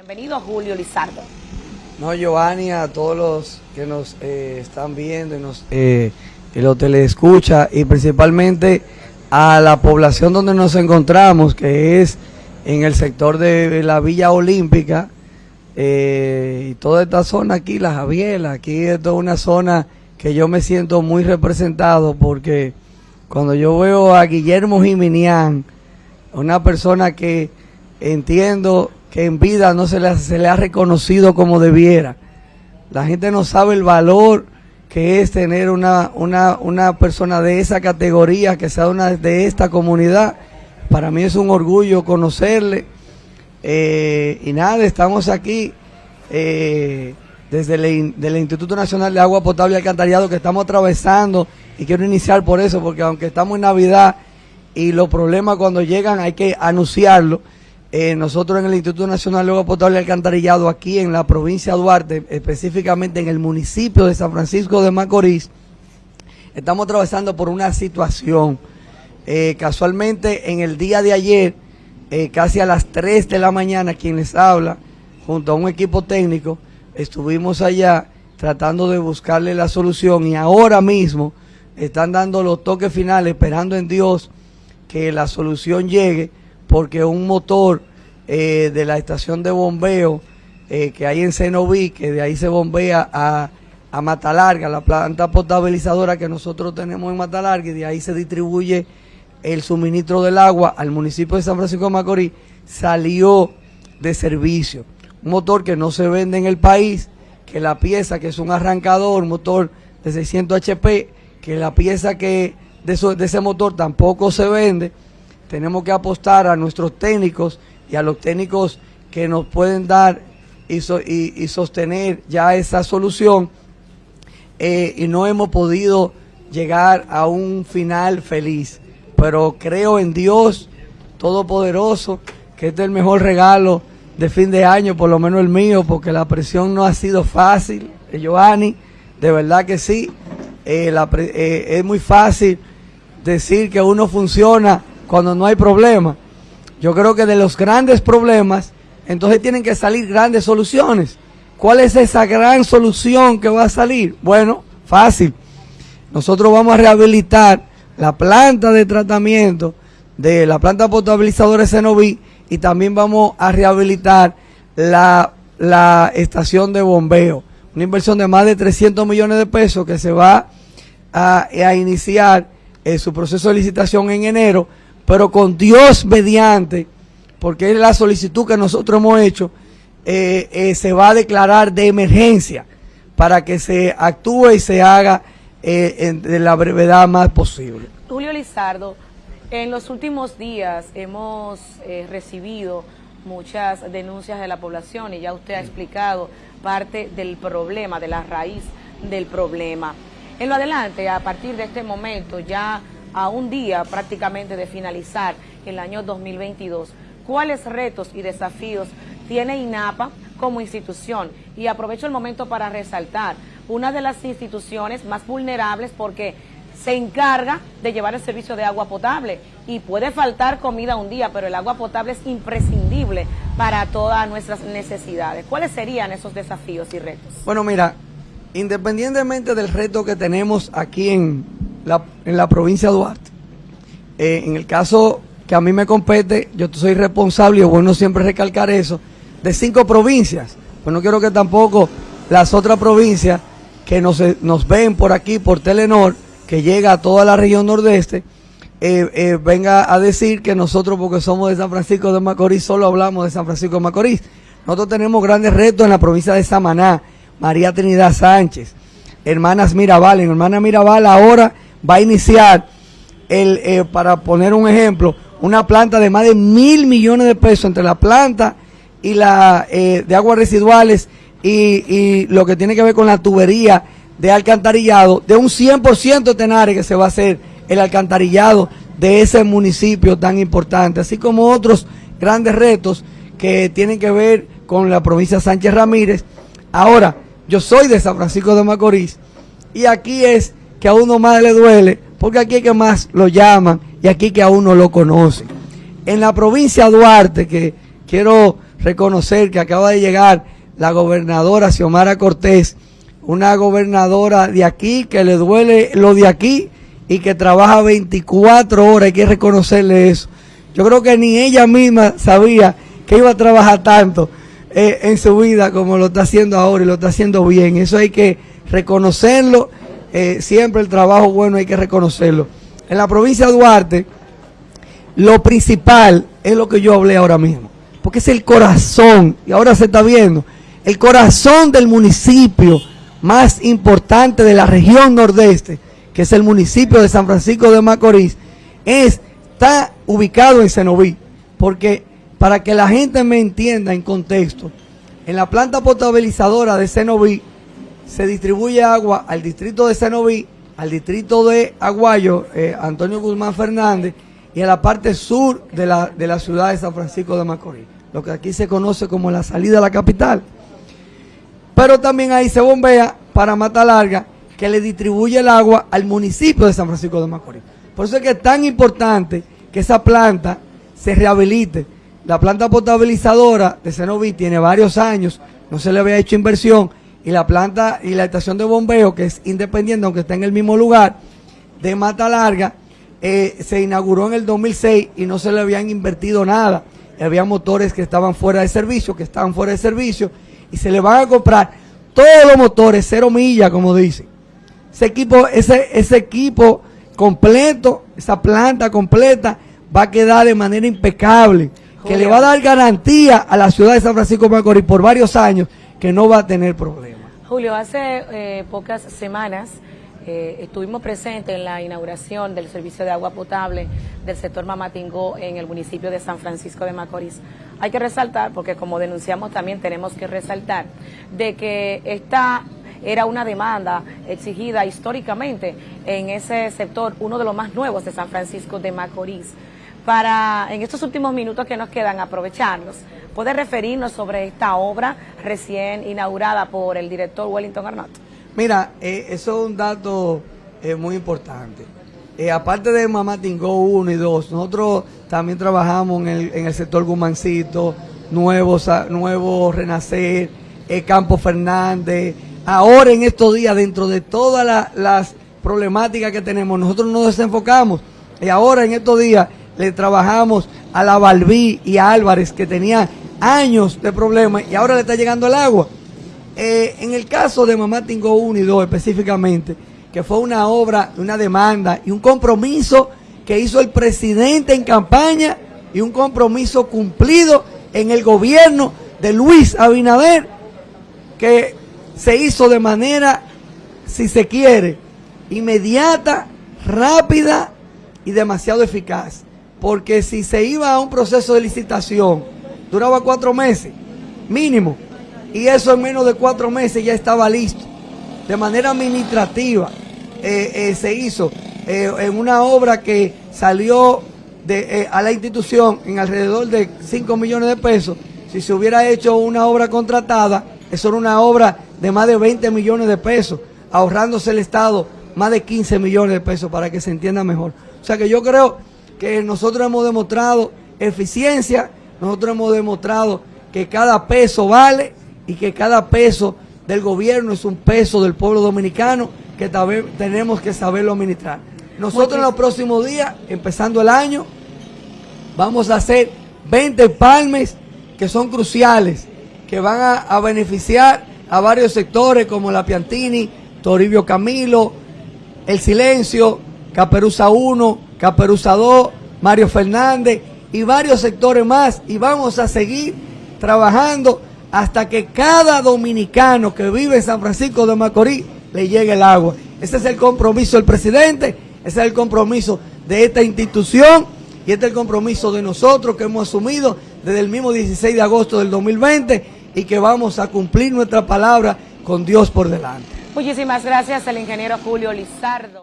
Bienvenido Julio Lizardo. No, Giovanni, a todos los que nos eh, están viendo y nos eh, que lo telescucha y principalmente a la población donde nos encontramos, que es en el sector de la Villa Olímpica eh, y toda esta zona aquí, la Javiela, aquí es toda una zona que yo me siento muy representado porque cuando yo veo a Guillermo Jiminián, una persona que entiendo que en vida no se le, se le ha reconocido como debiera. La gente no sabe el valor que es tener una, una, una persona de esa categoría, que sea una de esta comunidad. Para mí es un orgullo conocerle. Eh, y nada, estamos aquí eh, desde el, Instituto Nacional de Agua Potable y Alcantarillado que estamos atravesando y quiero iniciar por eso, porque aunque estamos en Navidad y los problemas cuando llegan hay que anunciarlo eh, nosotros en el Instituto Nacional de Agua Potable y Alcantarillado, aquí en la provincia de Duarte, específicamente en el municipio de San Francisco de Macorís, estamos atravesando por una situación. Eh, casualmente, en el día de ayer, eh, casi a las 3 de la mañana, quien les habla, junto a un equipo técnico, estuvimos allá tratando de buscarle la solución y ahora mismo están dando los toques finales, esperando en Dios que la solución llegue porque un motor eh, de la estación de bombeo eh, que hay en Cenoví, que de ahí se bombea a, a Matalarga, la planta potabilizadora que nosotros tenemos en Matalarga, y de ahí se distribuye el suministro del agua al municipio de San Francisco de Macorís, salió de servicio. Un motor que no se vende en el país, que la pieza, que es un arrancador, motor de 600 HP, que la pieza que de, de ese motor tampoco se vende, tenemos que apostar a nuestros técnicos y a los técnicos que nos pueden dar y, sostener ya esa solución eh, y no hemos podido llegar a un final feliz. Pero creo en Dios Todopoderoso, que este es el mejor regalo de fin de año, por lo menos el mío, porque la presión no ha sido fácil, eh, Giovanni, de verdad que sí. Eh, es muy fácil decir que uno funciona cuando no hay problema. Yo creo que de los grandes problemas, entonces tienen que salir grandes soluciones. ¿Cuál es esa gran solución que va a salir? Bueno, fácil. Nosotros vamos a rehabilitar la planta de tratamiento de la planta potabilizadora Cenoví y también vamos a rehabilitar la, estación de bombeo. Una inversión de más de 300 millones de pesos que se va a, iniciar en su proceso de licitación en enero pero con Dios mediante, porque es la solicitud que nosotros hemos hecho, eh, eh, se va a declarar de emergencia para que se actúe y se haga eh, de la brevedad más posible. Julio Lizardo, en los últimos días hemos recibido muchas denuncias de la población y ya usted ha explicado parte del problema, de la raíz del problema. En lo adelante, a partir de este momento, ya a un día prácticamente de finalizar el año 2022, ¿cuáles retos y desafíos tiene INAPA como institución? Y aprovecho el momento para resaltar, una de las instituciones más vulnerables porque se encarga de llevar el servicio de agua potable y puede faltar comida un día, pero el agua potable es imprescindible para todas nuestras necesidades. ¿Cuáles serían esos desafíos y retos? Bueno, mira, independientemente del reto que tenemos aquí en en la provincia de Duarte. Eh, en el caso que a mí me compete, yo soy responsable, y es bueno siempre recalcar eso, de cinco provincias. Pues no quiero que tampoco las otras provincias que nos, ven por aquí, por Telenor, que llega a toda la región nordeste, eh, eh, venga a decir que nosotros, porque somos de San Francisco de Macorís, solo hablamos de San Francisco de Macorís. Nosotros tenemos grandes retos en la provincia de Samaná, María Trinidad Sánchez, Hermanas Mirabal. En Hermanas Mirabal ahora va a iniciar, el, eh, para poner un ejemplo, una planta de más de mil millones de pesos entre la planta y la eh, de aguas residuales y, lo que tiene que ver con la tubería de alcantarillado, de un 100% de que se va a hacer el alcantarillado de ese municipio tan importante, así como otros grandes retos que tienen que ver con la provincia Sánchez Ramírez. Ahora, yo soy de San Francisco de Macorís y aquí es que a uno más le duele, porque aquí que más lo llaman y aquí que a uno lo conoce. En la provincia de Duarte, que quiero reconocer que acaba de llegar la gobernadora Xiomara Cortés, una gobernadora de aquí que le duele lo de aquí y que trabaja 24 horas, hay que reconocerle eso. Yo creo que ni ella misma sabía que iba a trabajar tanto eh, en su vida como lo está haciendo ahora y lo está haciendo bien. Eso hay que reconocerlo, eh, siempre el trabajo bueno hay que reconocerlo. En la provincia de Duarte, lo principal es lo que yo hablé ahora mismo, porque es el corazón, y ahora se está viendo, el corazón del municipio más importante de la región nordeste, que es el municipio de San Francisco de Macorís, es, está ubicado en Cenoví, porque para que la gente me entienda en contexto, en la planta potabilizadora de Cenoví se distribuye agua al distrito de Cenoví, al distrito de Aguayo, eh, Antonio Guzmán Fernández, y a la parte sur de la, de la ciudad de San Francisco de Macorís, lo que aquí se conoce como la salida a la capital. Pero también ahí se bombea para Mata Larga, que le distribuye el agua al municipio de San Francisco de Macorís. Por eso es que es tan importante que esa planta se rehabilite. La planta potabilizadora de Cenoví tiene varios años, no se le había hecho inversión, y la planta y la estación de bombeo, que es independiente, aunque está en el mismo lugar, de Mata Larga, eh, se inauguró en el 2006 y no se le habían invertido nada. había motores que estaban fuera de servicio, que estaban fuera de servicio, y se le van a comprar todos los motores, cero millas, como dicen. Ese equipo, ese, ese equipo completo, esa planta completa, va a quedar de manera impecable, que le va a dar garantía a la ciudad de San Francisco de Macorís por varios años que no va a tener problemas. Julio, hace eh, pocas semanas eh, estuvimos presentes en la inauguración del servicio de agua potable del sector Mamatingó en el municipio de San Francisco de Macorís. Hay que resaltar, porque como denunciamos también tenemos que resaltar, de que esta era una demanda exigida históricamente en ese sector, uno de los más nuevos de San Francisco de Macorís. Para, en estos últimos minutos que nos quedan, aprovecharlos, ¿puede referirnos sobre esta obra recién inaugurada por el director Wellington Arnott? Mira, eh, eso es un dato eh, muy importante. Eh, aparte de Mamá Tingo 1 y 2, nosotros también trabajamos en el, en el sector Gumancito, Nuevo, Nuevo Renacer, Campo Fernández. Ahora en estos días, dentro de todas las problemáticas que tenemos, nosotros nos desenfocamos. Y ahora en estos días le trabajamos a la Balbí y a Álvarez, que tenían años de problemas, y ahora le está llegando el agua. Eh, en el caso de Mamá Tingo 1 y 2 específicamente, que fue una obra, una demanda y un compromiso que hizo el presidente en campaña y un compromiso cumplido en el gobierno de Luis Abinader, que se hizo de manera, si se quiere, inmediata, rápida y demasiado eficaz. Porque si se iba a un proceso de licitación, duraba cuatro meses, mínimo y eso en menos de cuatro meses ya estaba listo. De manera administrativa eh, eh, se hizo eh, en una obra que salió de, a la institución en alrededor de 5 millones de pesos. Si se hubiera hecho una obra contratada, eso era una obra de más de 20 millones de pesos, ahorrándose el Estado más de 15 millones de pesos para que se entienda mejor. O sea que yo creo que nosotros hemos demostrado eficiencia, nosotros hemos demostrado que cada peso vale y que cada peso del gobierno es un peso del pueblo dominicano que tenemos que saberlo administrar. Nosotros en los próximos días, empezando el año, vamos a hacer 20 palmes que son cruciales, que van a, beneficiar a varios sectores como la Piantini, Toribio Camilo, El Silencio, Caperuza 1, Caperuza 2, Mario Fernández y varios sectores más. Y vamos a seguir trabajando hasta que cada dominicano que vive en San Francisco de Macorís le llegue el agua. Ese es el compromiso del presidente, ese es el compromiso de esta institución y este es el compromiso de nosotros que hemos asumido desde el mismo 16 de agosto del 2020 y que vamos a cumplir nuestra palabra con Dios por delante. Muchísimas gracias al ingeniero Julio Lizardo.